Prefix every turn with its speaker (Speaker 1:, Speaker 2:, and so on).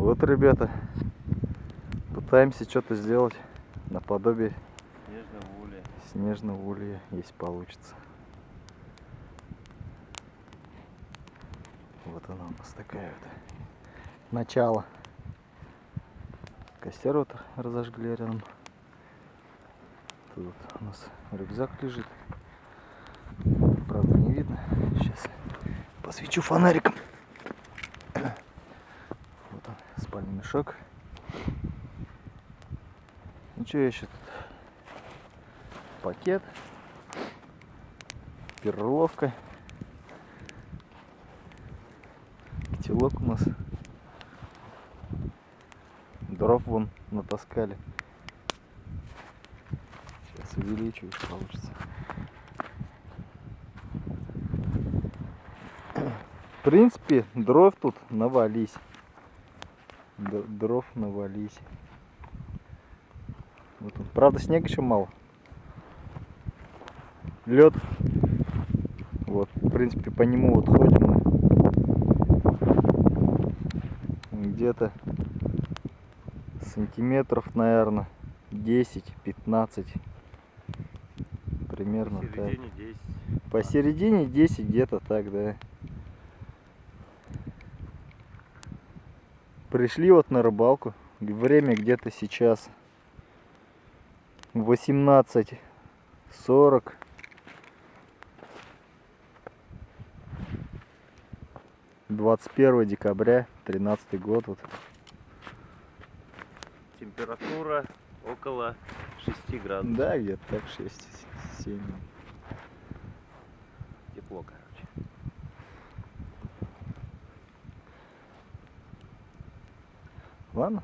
Speaker 1: Вот, ребята, пытаемся что-то сделать наподобие
Speaker 2: Снежного улья.
Speaker 1: снежного улья, если получится. Вот она у нас такая вот. Начало. Костер вот разожгли рядом. Тут у нас рюкзак лежит. Правда не видно. Сейчас посвечу фонариком. Вот он, спальный мешок. Ну что еще тут? Пакет. Перловка. Котелок у нас. Дров вон натаскали. Сейчас увеличу, если получится. В принципе, дров тут навались. Дров навались. Вот он. Правда, снега еще мало. Лед. Вот, в принципе, по нему вот ходим мы. Где-то сантиметров, наверное, 10-15. Примерно так.
Speaker 2: Посередине 10.
Speaker 1: Посередине 10 где-то так, да. Пришли вот на рыбалку. Время где-то сейчас 18.40. Двадцать первое декабря, тринадцатый год. Вот.
Speaker 2: Температура около 6 градусов.
Speaker 1: Да, где-то так 6-7. Ладно,